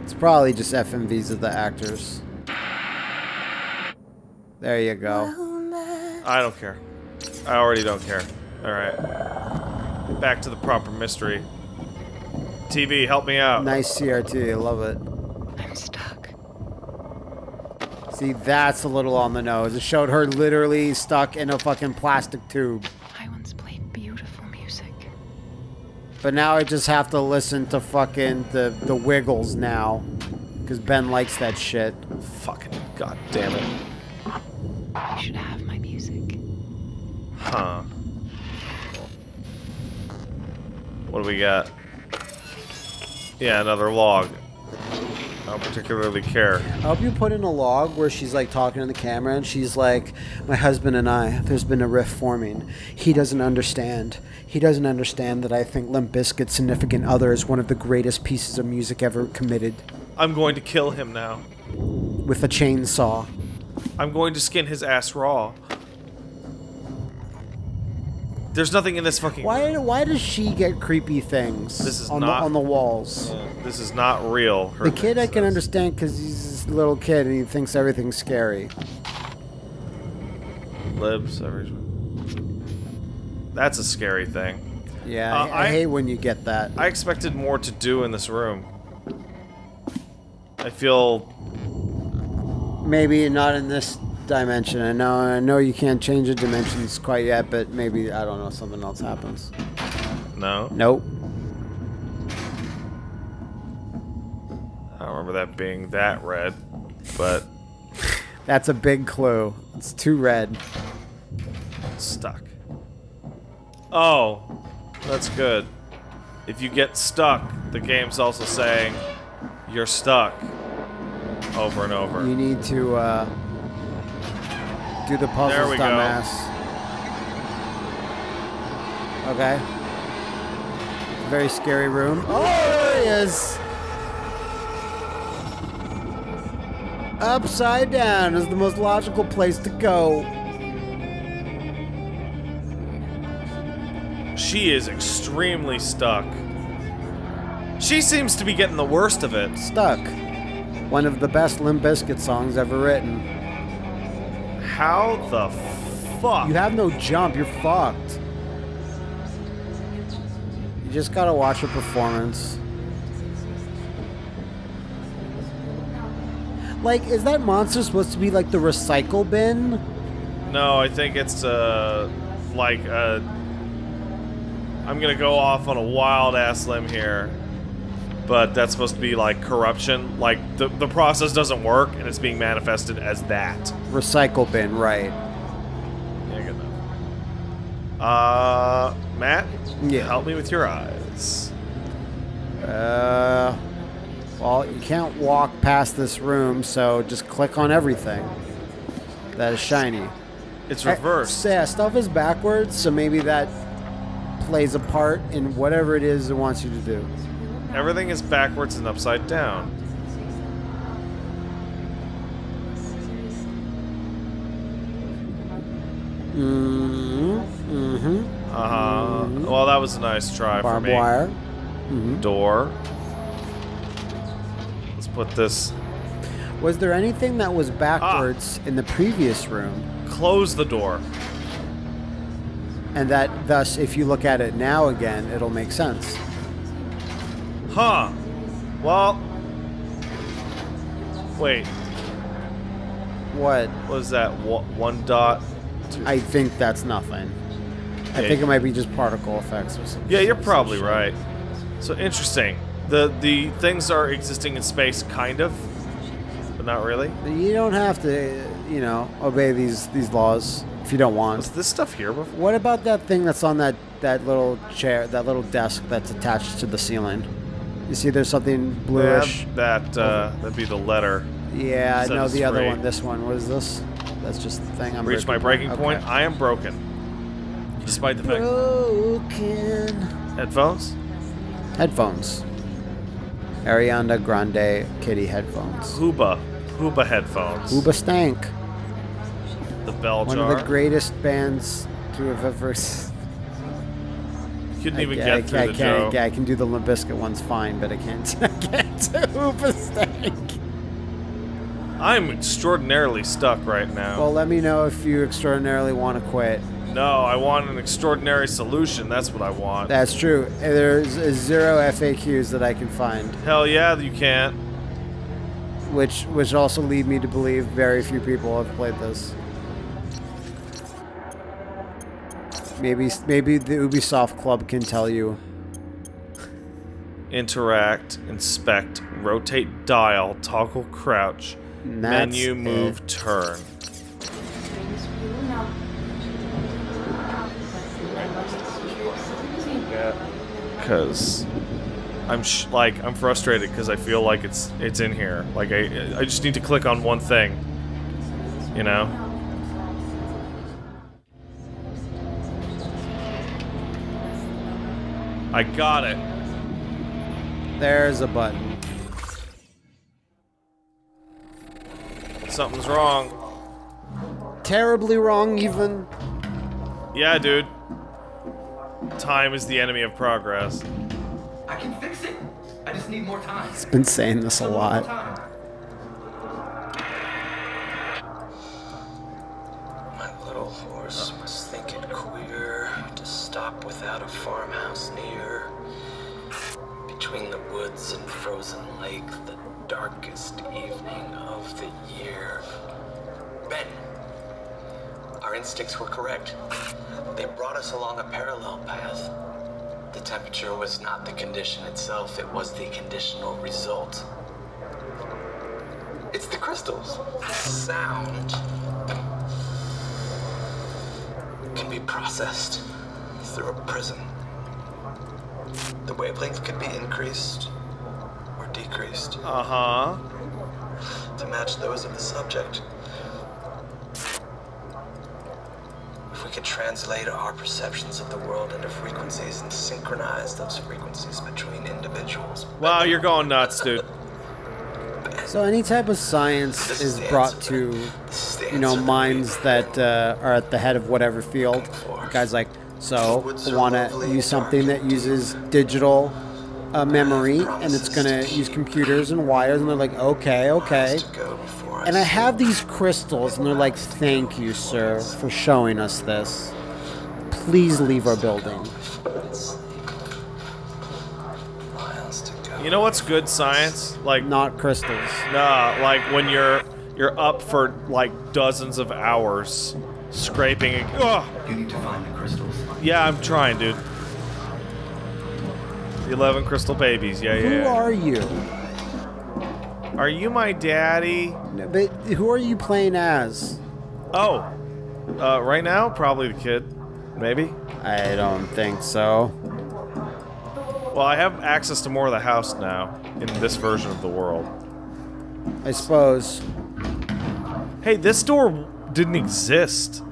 it's probably just FMVs of the actors. There you go. I don't care. I already don't care. All right. Back to the proper mystery. TV, help me out. Nice CRT, I love it. I'm stuck. See, that's a little on the nose. It showed her literally stuck in a fucking plastic tube. I once played beautiful music. But now I just have to listen to fucking the, the Wiggles now. Because Ben likes that shit. Fucking god damn it. You should have my music. Huh. What do we got? Yeah, another log. I don't particularly care. I hope you put in a log where she's like talking to the camera and she's like, My husband and I, there's been a rift forming. He doesn't understand. He doesn't understand that I think Limp Bizkit's significant other is one of the greatest pieces of music ever committed. I'm going to kill him now. With a chainsaw. I'm going to skin his ass raw. There's nothing in this fucking. Why why does she get creepy things This is on not- the on the walls? Yeah, this is not real. her The kid I can says. understand because he's this little kid and he thinks everything's scary. Libs. every- That's a scary thing. Yeah, Uh, I, I I- hate when you get that. I expected more to do in this room. I feel Maybe not in this dimension. I know I know you can't change the dimensions quite yet, but maybe I don't know something else happens. no. Nope. I don't remember that being that red, but That's a big clue. It's too red. stuck. Oh, that's good. If you get stuck, the game's also saying you're stuck over and over. You need to uh, do the puzzles, There we go. dumbass. Okay. Very scary room. Oh, there he is. Upside down is the most logical place to go. She is extremely stuck. She seems to be getting the worst of it. Stuck. One of the best Limp Bizkit songs ever written. How the fuck? You have no jump. You're fucked. You just gotta watch a performance. Like, is that monster supposed to be like the recycle bin? No, I think it's uh like uh I'm gonna go off on a wild ass limb here. But that's supposed to be like corruption. Like the the process doesn't work and it's being manifested as that. Recycle bin, right. Yeah, good enough. Uh Matt? Yeah. Help me with your eyes. Uh, well, you can't walk past this room, so just click on everything that is shiny. It's Eh, reversed. yeah, stuff is backwards, so maybe that plays a part in whatever it is it wants you to do. Everything is backwards and upside down. Mm-hmm. Mm-hmm. Uh-huh. Well, that was a nice try for Barbed me. wire. Mm-hmm. Door. Let's put this. Was there anything that Ah. was backwards in the previous room, Close the door. and that thus, if you look at it now again, it'll make sense? Huh. Well. Wait. What? What is that? One dot. I think that's nothing. I think it might be just particle effects or something. Yeah, you're probably right. So interesting. The the things are existing in space, kind of, but not really. You don't have to, you know, obey these these laws if you don't want. Was this stuff here before? What about that thing that's on that that little chair, that little desk that's attached to the ceiling? You see, there's something bluish. That, that uh, that'd be the letter. Yeah, I Set know us the other one. This one. What is this? That's just the thing. I'm Reached my breaking point. I am broken. Despite the fact. Broken. Headphones? Headphones. Ariana Grande Kitty headphones. Huba. Huba headphones. Hoobastank. The bell One jar. of the greatest bands to have ever. Couldn't I even ca- get I, through I the can't. joke. yeah, I can do the Bizkit ones fine, but I can't. I can't do Hoobastank. I'm extraordinarily stuck right now. Well, let me know if you extraordinarily want to quit. no, I want an extraordinary solution. That's what I want. That's true. There's zero FAQs that I can find, Hell yeah, you can't. which which also lead me to believe very few people have played this. Maybe maybe the Ubisoft Club can tell you. Interact, inspect, rotate dial, toggle crouch, that's menu move it. turn. Cause I'm sh- like I'm frustrated because I feel like it's it's in here. Like I I just need to click on one thing. You know. I got it. There's a button. Something's wrong. Terribly wrong, even. Yeah, dude. Time is the enemy of progress. I can fix it. I just need more time. It's been saying this a lot. Wow, you're going nuts, dude. So any type of science is brought to, you know, minds that uh, are at the head of whatever field. The guy's like, so want to use something that uses digital uh, memory, and it's gonna use computers and wires, and they're like, okay, okay. And I have these crystals, and they're like, thank you, sir, for showing us this. Please leave our building. You know what's good science? Like not crystals. Nah, like when you're you're up for like dozens of hours scraping. And, oh, You need to find the crystals. yeah, I'm trying, dude. The Eleven crystal babies. Yeah, yeah. Who yeah. are you? Are you my daddy? No, But who are you playing as? Oh, uh, right now probably the kid, maybe. I don't think so. Well, I have access to more of the house now in this version of the world. I suppose. Hey, this door didn't exist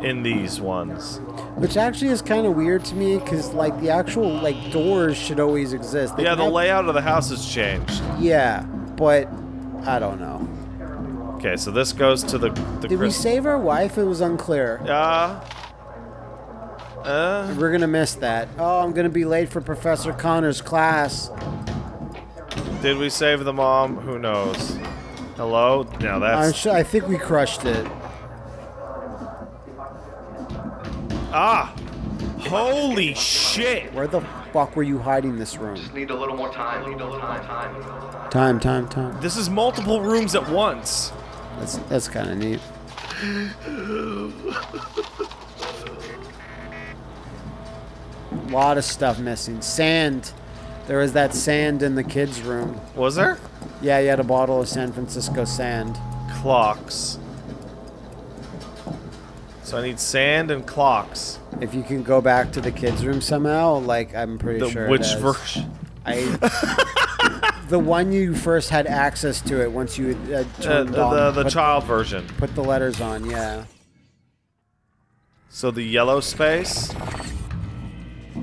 in these ones. Which actually is kind of weird to me, because like the actual like doors should always exist. They Yeah, the layout of the house has changed. Yeah, but I don't know. Okay, so this goes to the the Did we save our wife? It was unclear. Uh, uh, We're gonna miss that. Oh, I'm gonna be late for Professor Connor's class. did we save the mom? Who knows? Hello? Now I'm that's sure, I think we crushed it. ah. Holy shit! Where the fuck were you hiding this room? Just need a little more time. Need a little more time. Time, time, time. This is multiple rooms at once. That's that's kind of neat. lot of stuff missing. Sand. There was that sand in the kids' room. Was there? Yeah, you had a bottle of San Francisco sand. Clocks. So I need sand and clocks. If you can go back to the kids' room somehow, like I'm pretty The sure. which version? I. the one you first had access to it once you uh, Uh, turned the on. the, the child version. Put the letters on, yeah. So the yellow space.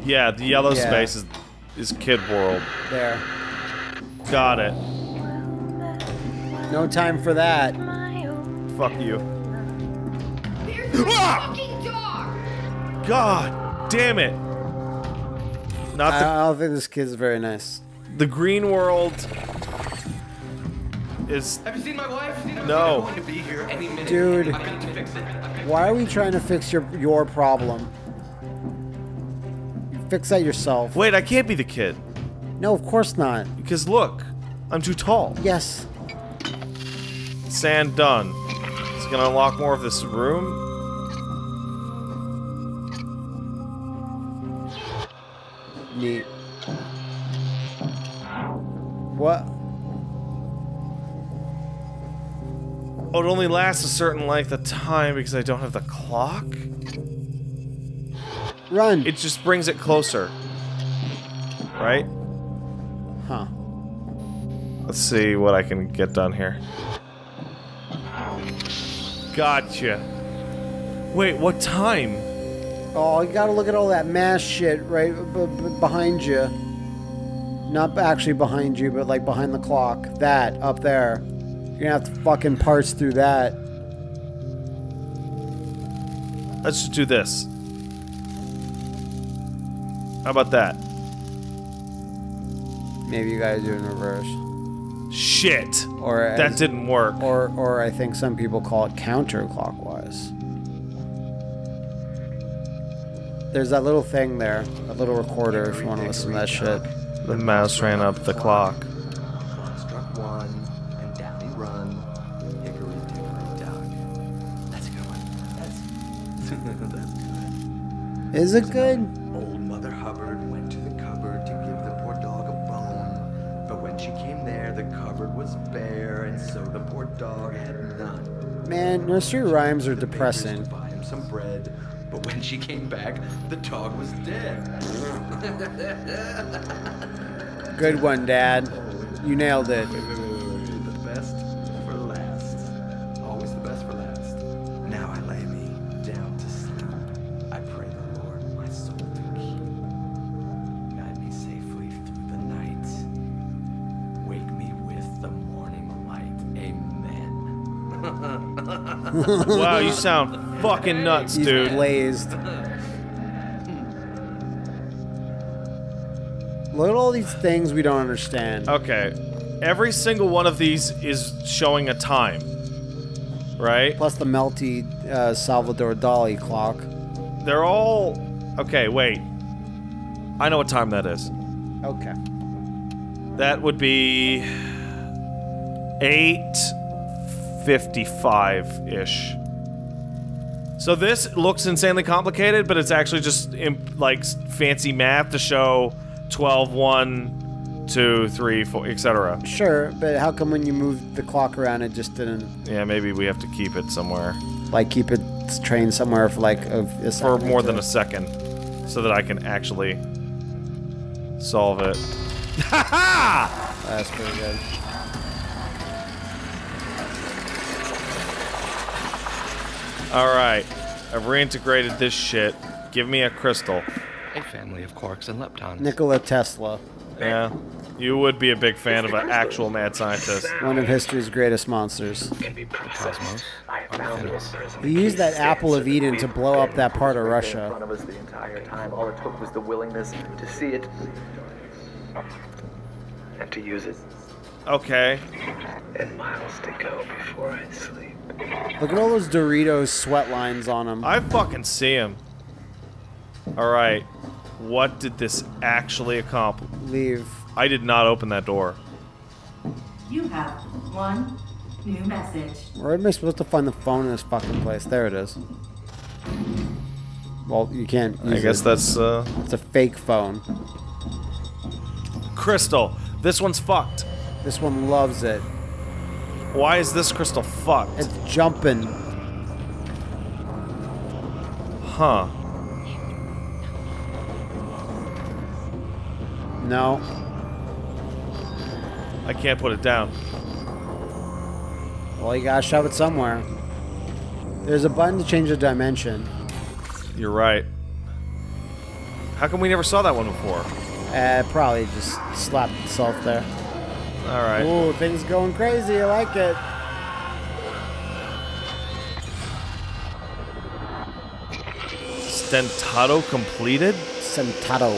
Yeah, the yellow Yeah. space is is Kid World. There. Got it. No time for that. Fuck you. Ah! God damn it. Not I, the I don't think this kid's very nice. the green world is Have you seen my wife? No. Going to be here any. Dude. I'm going to fix it. Why are we trying to fix your your problem? Fix that yourself. Wait, I can't be the kid. No, of course not. Because look, I'm too tall. Yes. Sand done. It's gonna unlock more of this room. Neat. What? Oh, it only lasts a certain length of time because I don't have the clock? Run. It just brings it closer. Right? Huh. Let's see what I can get done here. Gotcha. Wait, what time? Oh, you gotta look at all that mass shit right behind you. Not actually behind you, but like behind the clock. That up there. You're gonna have to fucking parse through that. Let's just do this. How about that? Maybe you gotta do it in reverse. Shit! Or That as- didn't work. Or, or I think some people call it counterclockwise. There's that little thing there, a little recorder if you want to listen to that shit. The mouse ran up the clock. Struck one, and down he run. Hickory dickory dock. That's a good one. That's that's good. Is it good? Poor dog had none. Man, nursery rhymes are depressing. To buy him some bread. But when she came back, the dog was dead. Good one, Dad. You nailed it. wow, you sound fucking nuts, He's dude. blazed. Look at all these things we don't understand. Okay. Every single one of these is showing a time. Right? Plus the melty uh, Salvador Dali clock. They're all. Okay, wait. I know what time that is. Okay. That would be. 8.55 ish. So this looks insanely complicated, but it's actually just imp- like fancy math to show 12, 1, 2, 3, 4, etc. Sure, but how come when you moved the clock around it just didn't Yeah, maybe we have to keep it somewhere like keep it trained somewhere for like a, a for more than a second so that I can actually solve it. Ha ha! That's pretty good. Alright, I've reintegrated this shit. Give me a crystal. A family of quarks and leptons. Nikola Tesla, Yeah, you would be a big fan of an actual mad scientist. one of history's greatest monsters. Cosmos. He used that apple of Eden to blow up that part of In Russia. front of us the entire time. All it took was the willingness to see it and to use it. Okay. And miles to go before I sleep. Look at all those Doritos sweat lines on him. I fucking see him. Alright, what did this actually accomplish? Leave. I did not open that door. You have one new message. Where am I supposed to find the phone in this fucking place? There it is. Well, you can't. I guess it. that's, uh... It's a fake phone. Crystal, this one's fucked. This one loves it. Why is this crystal fucked? It's jumping. Huh. No. I can't put it down. Well, you gotta shove it somewhere. There's a button to change the dimension. You're right. How come we never saw that one before? Uh, probably just slapped itself there. All right. Ooh, things going crazy. I like it. Stentato completed? Sentato.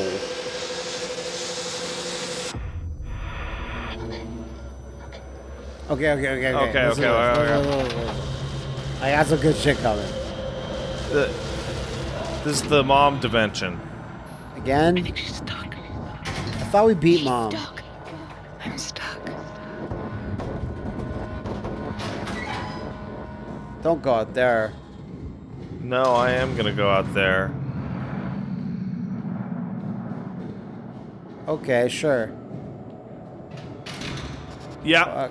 Okay, okay, okay, okay. Okay, Listen okay, to okay, okay. Look, look, look, look. I got some good shit coming. The, this is the mom dimension. Again? I thought we beat mom. I'm Don't go out there. No, I am gonna go out there. Okay, sure. Yeah.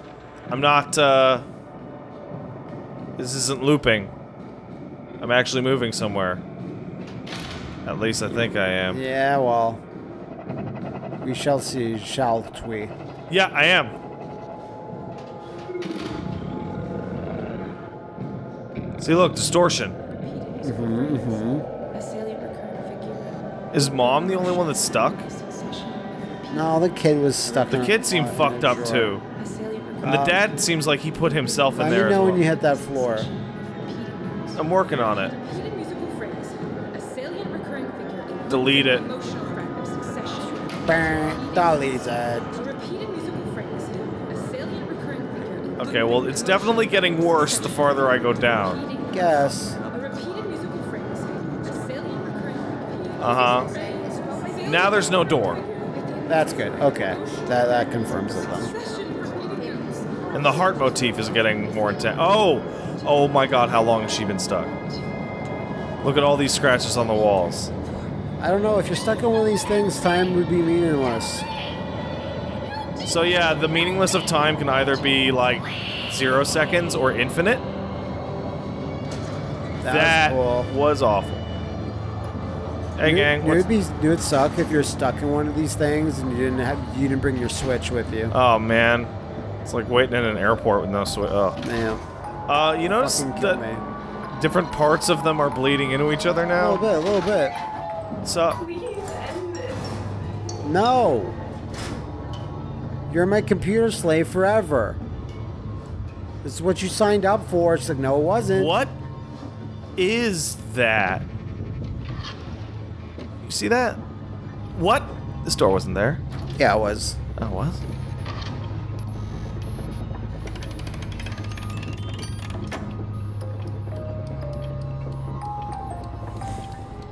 I'm not, uh... This isn't looping. I'm actually moving somewhere. At least I think I am. Yeah, well. We shall see, shall we? Yeah, I am. See, look, distortion. Mm-hmm, mm-hmm. A salient recurrent figure. Is mom the only one that's stuck? No, the kid was stuck The kid seemed fucked up too. And the Um, dad seems like he put himself in Let there me as know well. when you hit that floor. I'm working on it. Repeated musical phrase. A salient recurring figure in Delete it. emotional fragment succession. Dolly's head. A repeated musical phrase. A salient recurring figure in Okay, well, it's definitely getting worse the farther I go down. Guess. a repeated musical phrase. A salient recurring Uh huh. Now there's no door. That's good. Okay. That, that confirms it then. And the heart motif is getting more intense. Oh! Oh my god, how long has she been stuck? Look at all these scratches on the walls. I don't know. If you're stuck in one of these things, time would be meaningless. So yeah, the meaningless of time can either be like zero seconds or infinite. That That was cool. was awful. Hey It- gang, it what's- would be it would suck if you're stuck in one of these things and you didn't have you didn't bring your switch with you. Oh man, it's like waiting in an airport with no switch. Oh. man. Uh, you notice Fucking kill that me. different parts of them are bleeding into each other now. A little bit, a little bit. So No. You're my computer slave forever. This is what you signed up for. It's like, no, it wasn't. what is that? You see that? What? This door wasn't there. Yeah, it was. Oh, it was.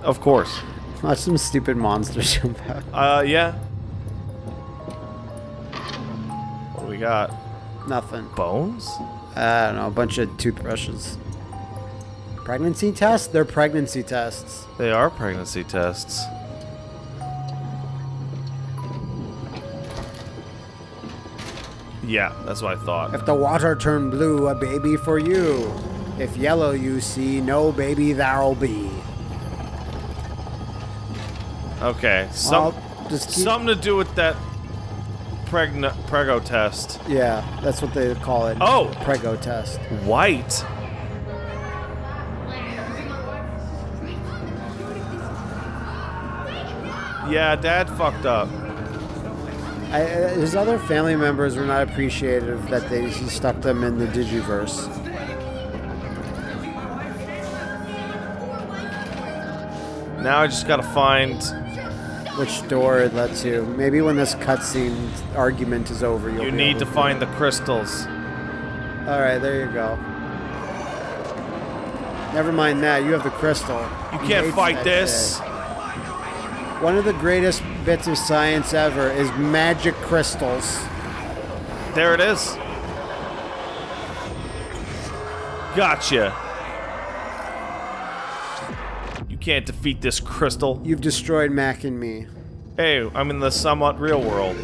Of course. Watch some stupid monsters jump out. Uh, yeah. What do we got? Nothing. Bones? I don't know, a bunch of toothbrushes. Pregnancy tests? They're pregnancy tests. They are pregnancy tests. Yeah, that's what I thought. If the water turn blue, a baby for you. If yellow you see, no baby there'll be. Okay, some something to do with that pregna prego test. Yeah, that's what they call it. Oh! Prego test. White. Yeah, Dad fucked up. I, uh, his other family members were not appreciative that they he stuck them in the Digiverse. Now I just gotta find. Which door it lets you. Maybe when this cutscene argument is over, you'll You need able to find the crystals. All right, there you go. Never mind that. You have the crystal. You can't fight this. shit. One of the greatest bits of science ever is magic crystals. There it is. Gotcha. You can't defeat this crystal. You've destroyed Mac and me. Hey, I'm in the somewhat real world.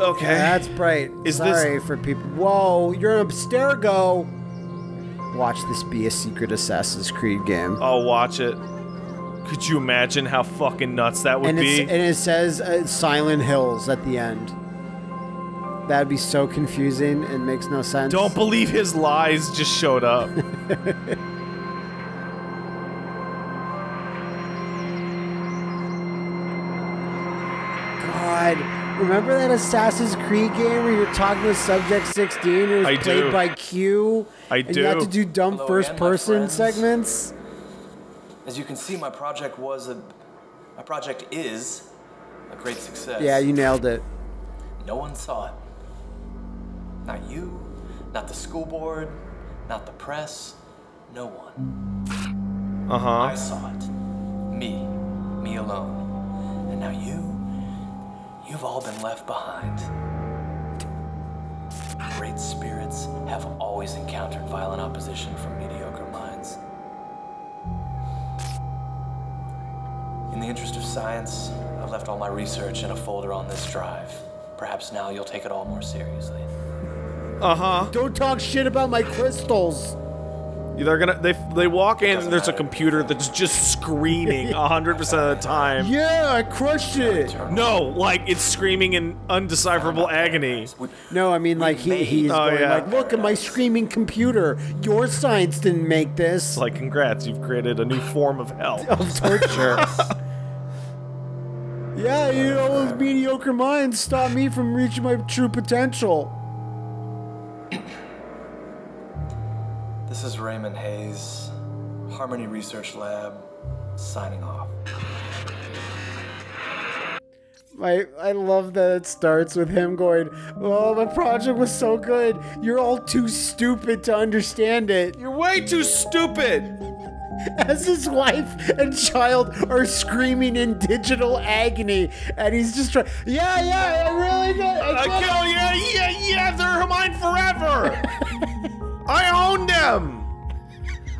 Okay. That's bright. Is this- Sorry for people. Whoa, you're an Abstergo. Watch this be a secret Assassin's Creed game. I'll watch it. Could you imagine how fucking nuts that would and, be? and it says uh, Silent Hills at the end. That'd be so confusing and makes no sense. Don't believe his lies just showed up. God, remember that Assassin's Creed game where you're talking with Subject 16? It was I played do. by Q. I do. and You had to do dumb Hello first again, person segments. As you can see, my project was a. My project is a great success. Yeah, you nailed it. No one saw it. Not you, not the school board, not the press, no one. Uh huh. I saw it. Me. Me alone. And now you, you've all been left behind. Great spirits have always encountered violent opposition from mediocre In the interest of science, I've left all my research in a folder on this drive. Perhaps now you'll take it all more seriously. Uh huh. Don't talk shit about my crystals. They're gonna they they walk in and there's a computer that's just screaming hundred percent of the time. Yeah, I crushed it. No, like it's screaming in undecipherable agony. No, I mean like he, he's Oh, going yeah. like, look at my screaming computer. Your science didn't make this. It's like congrats, you've created a new form of hell. of torture. yeah, you know, those mediocre minds stop me from reaching my true potential. This is Raymond Hayes, Harmony Research Lab, signing off. I I love that it starts with him going, "Oh, my project was so good. You're all too stupid to understand it." You're way too stupid. As his wife and child are screaming in digital agony, and he's just trying. Yeah, yeah, I really did. I I get it." kill yeah, yeah, yeah, they're mine forever. I own them.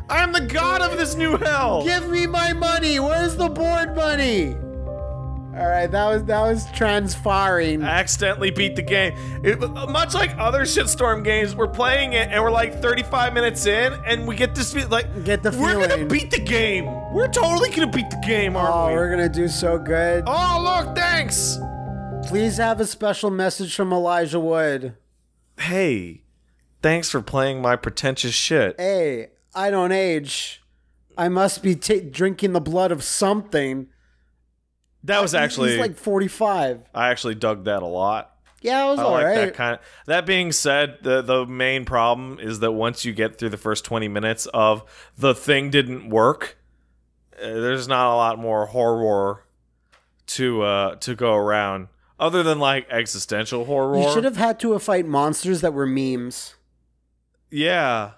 I am the god of this new hell. Give me my money. Where's the board money? All right, that was that was transfiring. I accidentally beat the game. It, much like other shitstorm games, we're playing it and we're like 35 minutes in, and we get this like Get the feeling. we're gonna beat the game. We're totally gonna beat the game, aren't Oh, we? we're gonna do so good. Oh, look, thanks. Please have a special message from Elijah Wood. Hey, thanks for playing my pretentious shit. Hey, I don't age. I must be ta drinking the blood of something. That was actually he's like 45. I actually dug that a lot. Yeah, it was I all like right. that kind of. That being said, the the main problem is that once you get through the first twenty minutes of the thing didn't work, uh, there's not a lot more horror to uh to go around other than like existential horror. You should have had to fight monsters that were memes. Yeah,